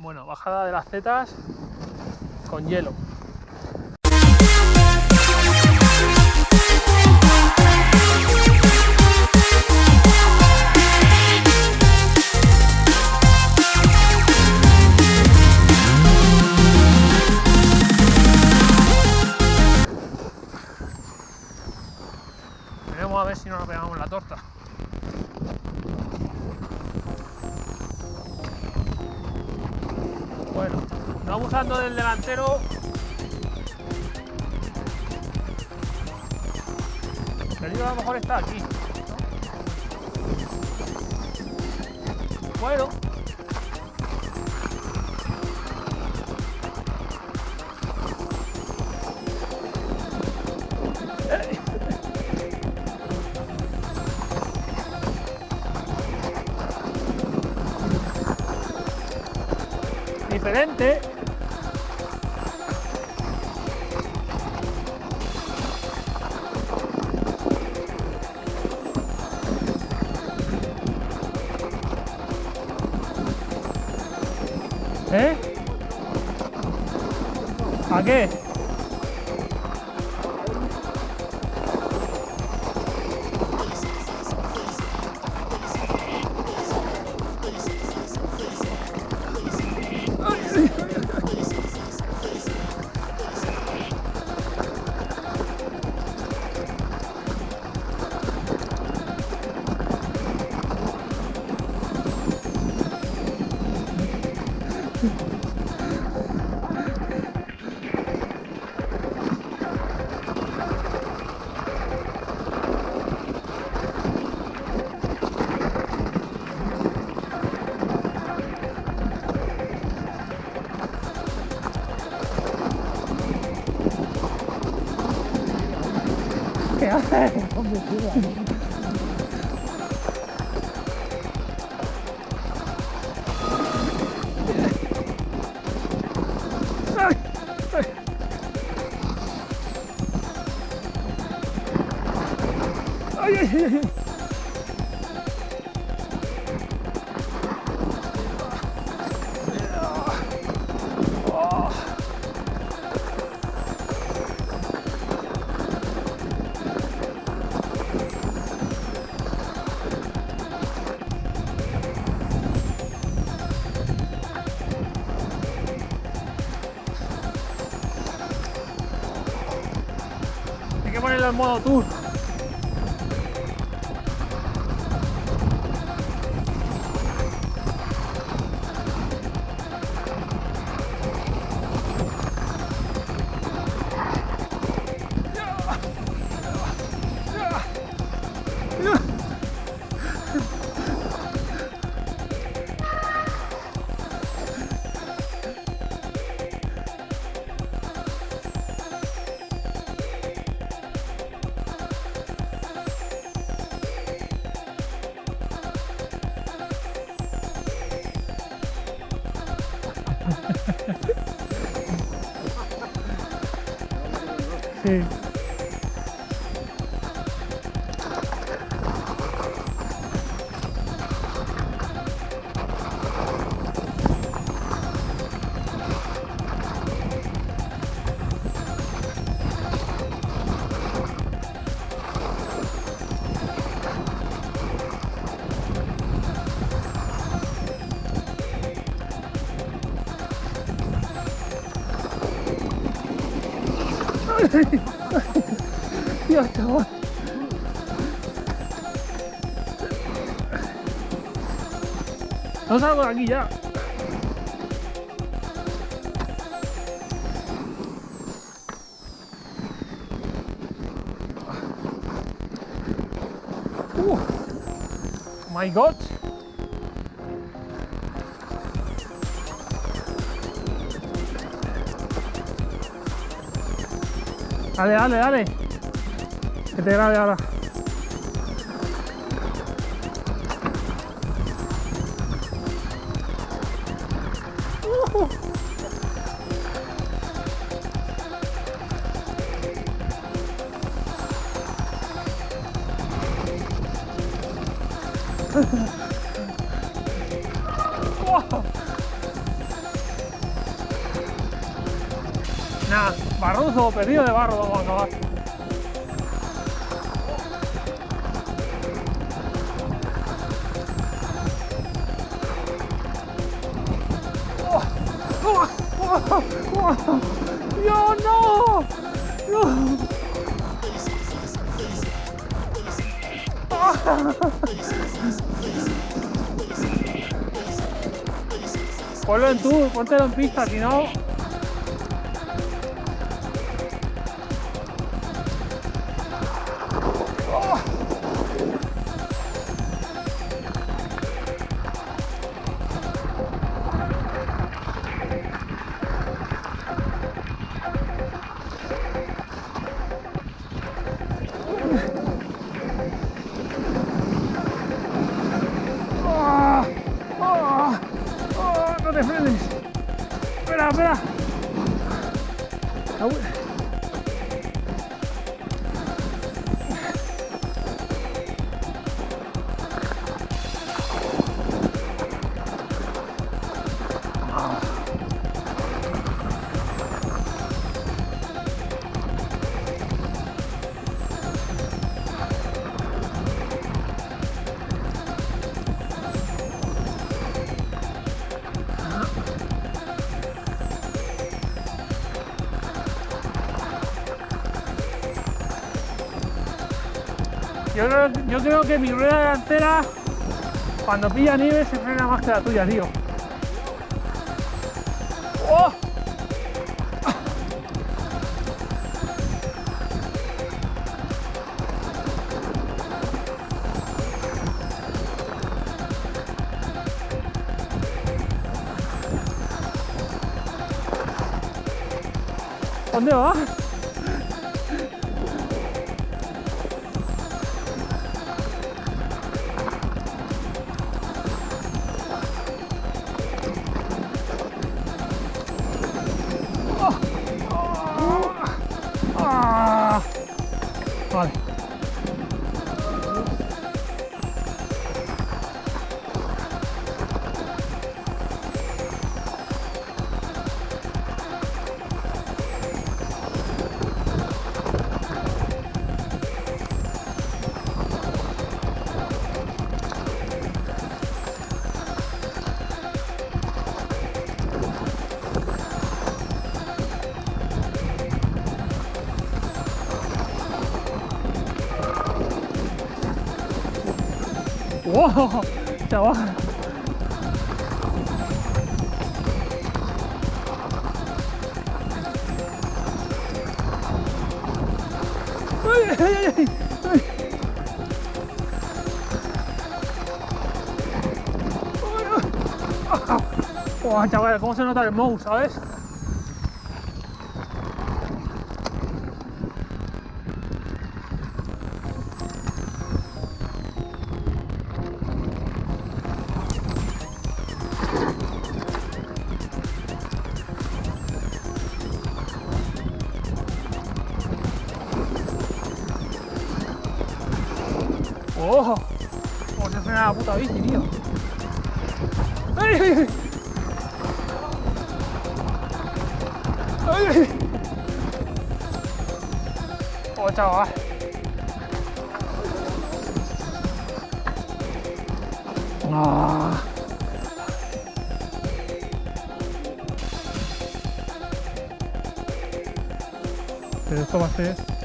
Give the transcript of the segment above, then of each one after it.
Bueno, bajada de las zetas con hielo. Bueno, no abusando del delantero. El peligro a lo mejor está aquí. ¿no? Bueno. Diferente. ¿Eh? ¿A qué? ¿Qué haces? Ay, mesmo, mano. Dios, chaval. No salgo de aquí ya. Uh, my God. Dale, dale, dale. Que te grabe ahora. Ujú. Wow. Perdido de barro vamos a acabar. ¡Dios, no! ¡No! Ponlo en tú, póntelo en pista, si no... ¡Espera, Yo yo creo que mi rueda delantera, cuando pilla nieve, se frena más que la tuya, tío. ¡Oh! ¿Dónde va? Rồi ¡Wow! Chaval. ¡Ay, ay, ay, ay! ay! ¡Oh, chaval! ¿Cómo se nota el mouse, sabes? La puta bici, tío? ¡Ay, ay. ¡Oh, chaval! ¡Ah! Pero esto va a ser...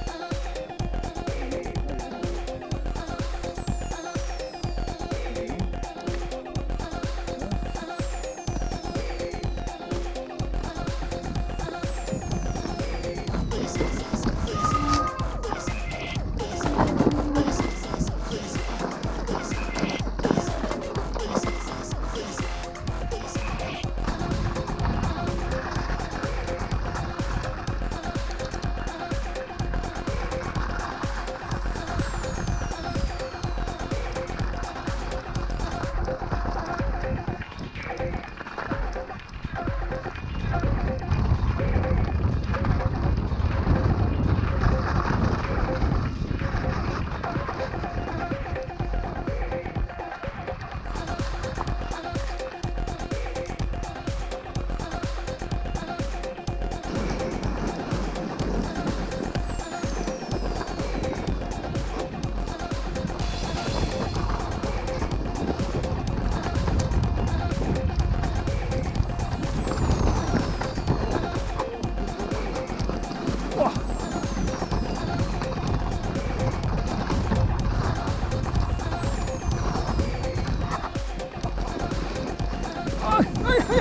は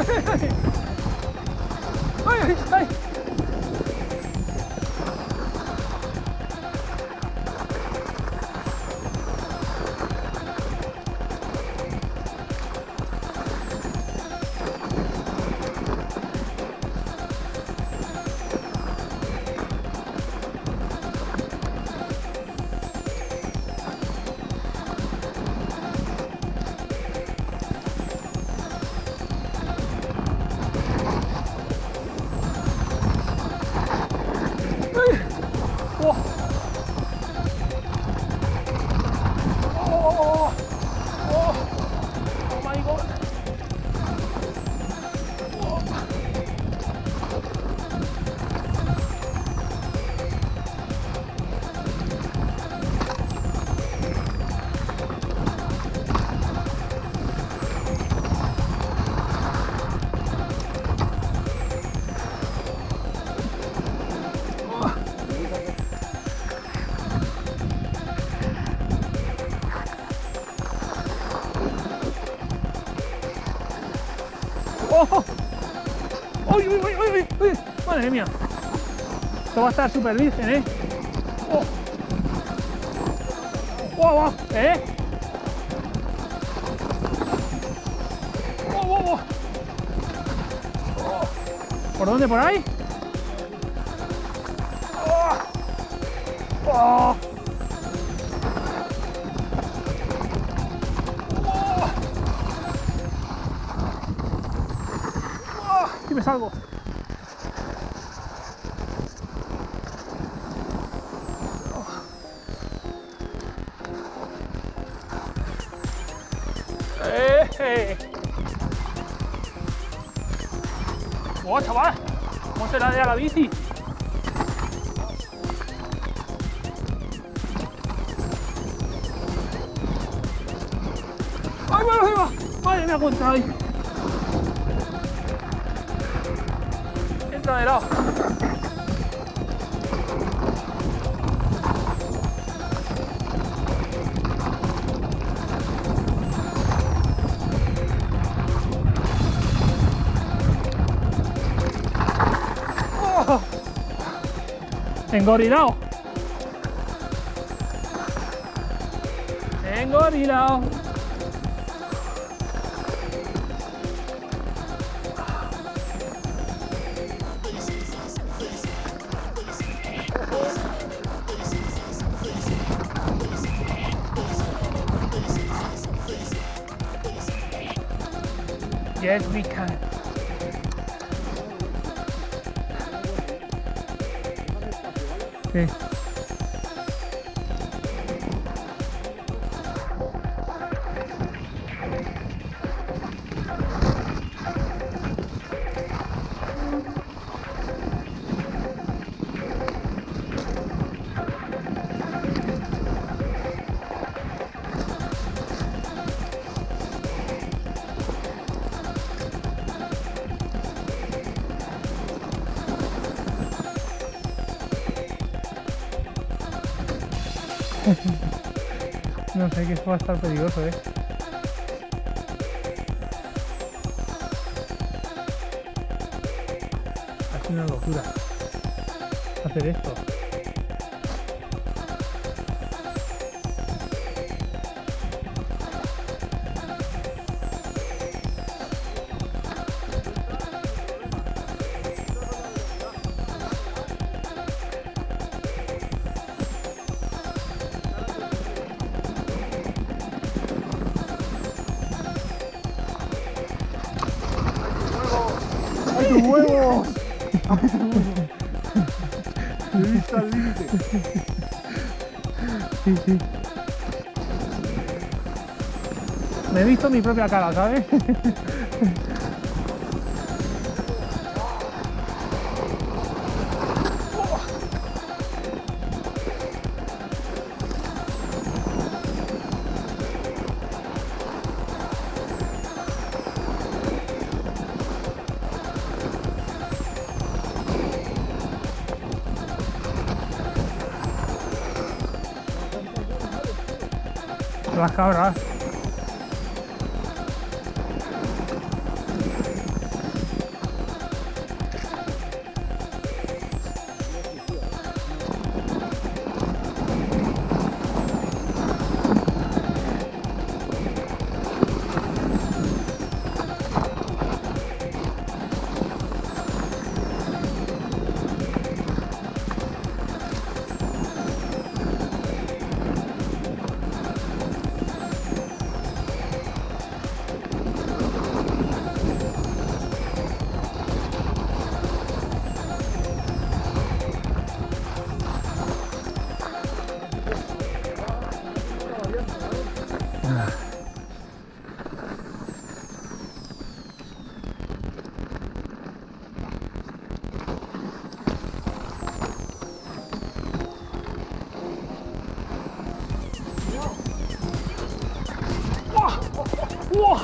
い。はい。はい mía! Esto va a estar súper virgen, ¿eh? ¡Oh! ¿Eh? ¡Oh! Oh. ¿Por dónde? ¿Por ahí? ¡Oh! ¡Oh! ¡Oh! me salgo. ¡Oh, chaval! ¿Cómo se la de a la bici? ¡Ay, bueno, ahí va! ¡Madre mía, cuánto hay! Entra de lado. and got it out. And got it out. Yes, we No sé, que eso va a estar peligroso, ¿eh? Es una locura hacer esto. ¡Ay, tus huevos! He visto al límite. Sí, sí. Me he visto mi propia cara, ¿sabes? Las cabras.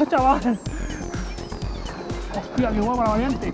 Chaval! Hostia, qué guapa la variante.